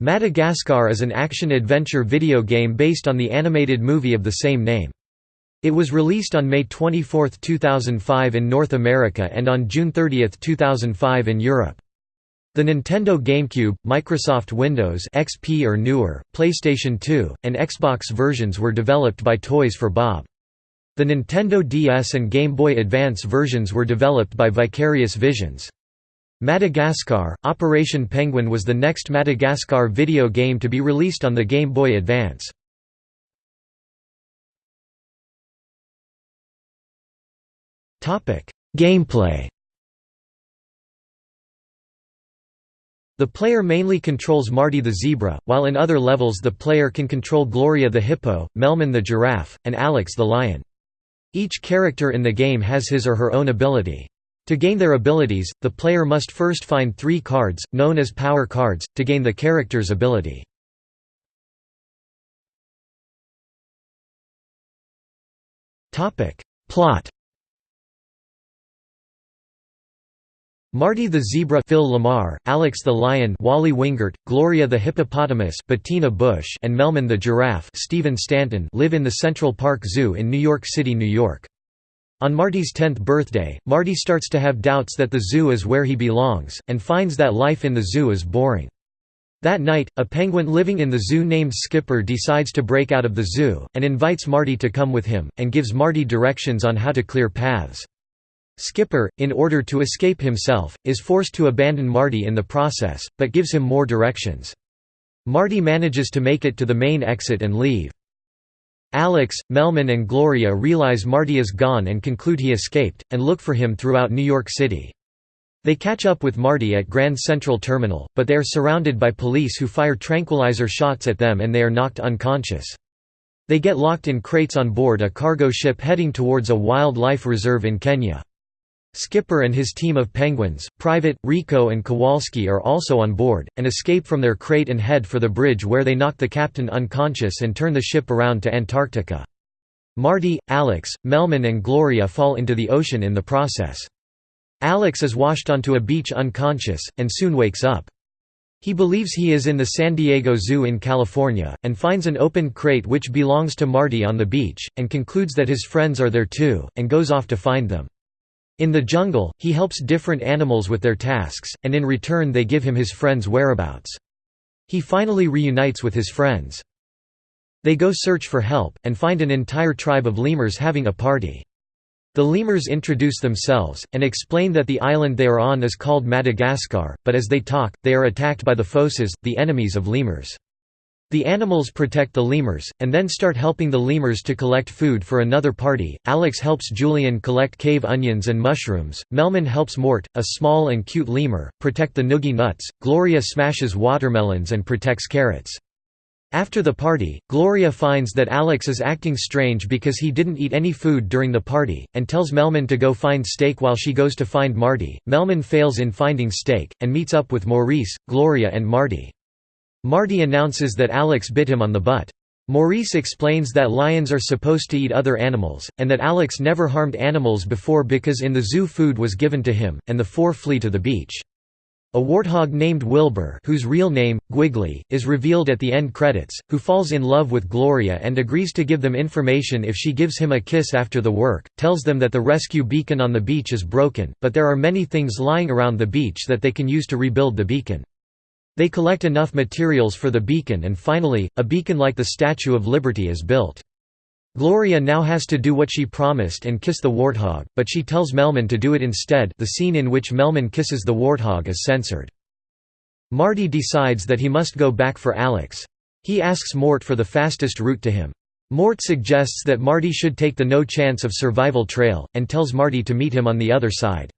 Madagascar is an action-adventure video game based on the animated movie of the same name. It was released on May 24, 2005 in North America and on June 30, 2005 in Europe. The Nintendo GameCube, Microsoft Windows XP or newer, PlayStation 2, and Xbox versions were developed by Toys for Bob. The Nintendo DS and Game Boy Advance versions were developed by Vicarious Visions. Madagascar, Operation Penguin was the next Madagascar video game to be released on the Game Boy Advance. Gameplay The player mainly controls Marty the zebra, while in other levels the player can control Gloria the hippo, Melman the giraffe, and Alex the lion. Each character in the game has his or her own ability. To gain their abilities, the player must first find three cards, known as power cards, to gain the character's ability. Plot Marty the Zebra Phil LaMarr, Alex the Lion Wally Wingert, Gloria the Hippopotamus Bettina Bush and Melman the Giraffe Stephen Stanton live in the Central Park Zoo in New York City, New York. On Marty's 10th birthday, Marty starts to have doubts that the zoo is where he belongs, and finds that life in the zoo is boring. That night, a penguin living in the zoo named Skipper decides to break out of the zoo, and invites Marty to come with him, and gives Marty directions on how to clear paths. Skipper, in order to escape himself, is forced to abandon Marty in the process, but gives him more directions. Marty manages to make it to the main exit and leave. Alex, Melman and Gloria realize Marty is gone and conclude he escaped, and look for him throughout New York City. They catch up with Marty at Grand Central Terminal, but they are surrounded by police who fire tranquilizer shots at them and they are knocked unconscious. They get locked in crates on board a cargo ship heading towards a wildlife reserve in Kenya. Skipper and his team of penguins, Private, Rico and Kowalski are also on board, and escape from their crate and head for the bridge where they knock the captain unconscious and turn the ship around to Antarctica. Marty, Alex, Melman and Gloria fall into the ocean in the process. Alex is washed onto a beach unconscious, and soon wakes up. He believes he is in the San Diego Zoo in California, and finds an open crate which belongs to Marty on the beach, and concludes that his friends are there too, and goes off to find them. In the jungle, he helps different animals with their tasks, and in return they give him his friends' whereabouts. He finally reunites with his friends. They go search for help, and find an entire tribe of lemurs having a party. The lemurs introduce themselves, and explain that the island they are on is called Madagascar, but as they talk, they are attacked by the fossas, the enemies of lemurs. The animals protect the lemurs, and then start helping the lemurs to collect food for another party. Alex helps Julien collect cave onions and mushrooms, Melman helps Mort, a small and cute lemur, protect the noogie nuts, Gloria smashes watermelons and protects carrots. After the party, Gloria finds that Alex is acting strange because he didn't eat any food during the party, and tells Melman to go find steak while she goes to find Marty. Melman fails in finding steak, and meets up with Maurice, Gloria and Marty. Marty announces that Alex bit him on the butt. Maurice explains that lions are supposed to eat other animals, and that Alex never harmed animals before because in the zoo food was given to him, and the four flee to the beach. A warthog named Wilbur whose real name, Gwigly, is revealed at the end credits, who falls in love with Gloria and agrees to give them information if she gives him a kiss after the work, tells them that the rescue beacon on the beach is broken, but there are many things lying around the beach that they can use to rebuild the beacon. They collect enough materials for the beacon and finally, a beacon like the Statue of Liberty is built. Gloria now has to do what she promised and kiss the warthog, but she tells Melman to do it instead the scene in which Melman kisses the warthog is censored. Marty decides that he must go back for Alex. He asks Mort for the fastest route to him. Mort suggests that Marty should take the no chance of survival trail, and tells Marty to meet him on the other side.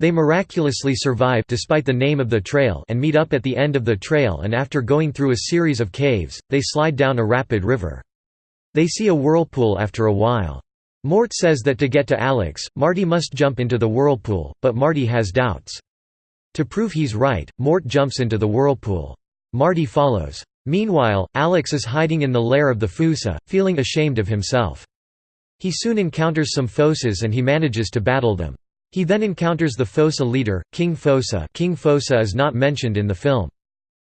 They miraculously survive despite the name of the trail and meet up at the end of the trail and after going through a series of caves, they slide down a rapid river. They see a whirlpool after a while. Mort says that to get to Alex, Marty must jump into the whirlpool, but Marty has doubts. To prove he's right, Mort jumps into the whirlpool. Marty follows. Meanwhile, Alex is hiding in the lair of the Fossa, feeling ashamed of himself. He soon encounters some Fossas and he manages to battle them. He then encounters the Fossa leader, King Fossa King Fossa is not mentioned in the film.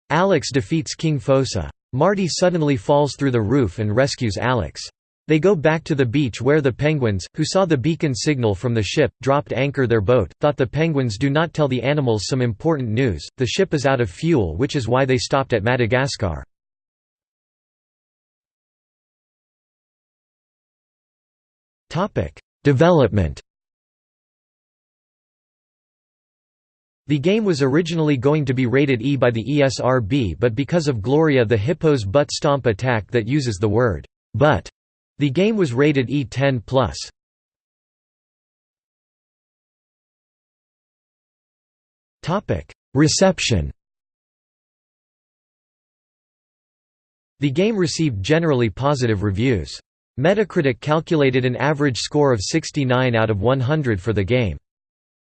Alex defeats King Fosa. Marty suddenly falls through the roof and rescues Alex. They go back to the beach where the penguins, who saw the beacon signal from the ship, dropped anchor their boat, thought the penguins do not tell the animals some important news, the ship is out of fuel which is why they stopped at Madagascar. Development The game was originally going to be rated E by the ESRB but because of Gloria the Hippo's butt stomp attack that uses the word butt, the game was rated E10+. Topic: Reception. The game received generally positive reviews. Metacritic calculated an average score of 69 out of 100 for the game.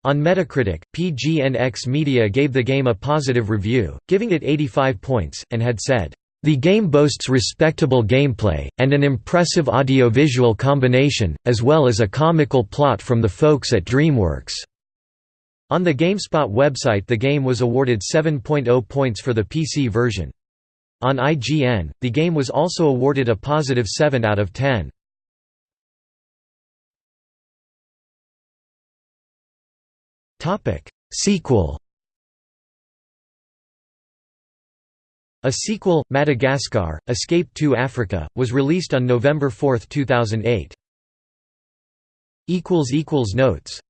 On Metacritic, PGNX Media gave the game a positive review, giving it 85 points, and had said, "...the game boasts respectable gameplay, and an impressive audiovisual combination, as well as a comical plot from the folks at DreamWorks." On the GameSpot website the game was awarded 7.0 points for the PC version. On IGN, the game was also awarded a positive 7 out of 10. Sequel. A sequel, Madagascar, Escape to Africa, was released on November 4, 2008. Notes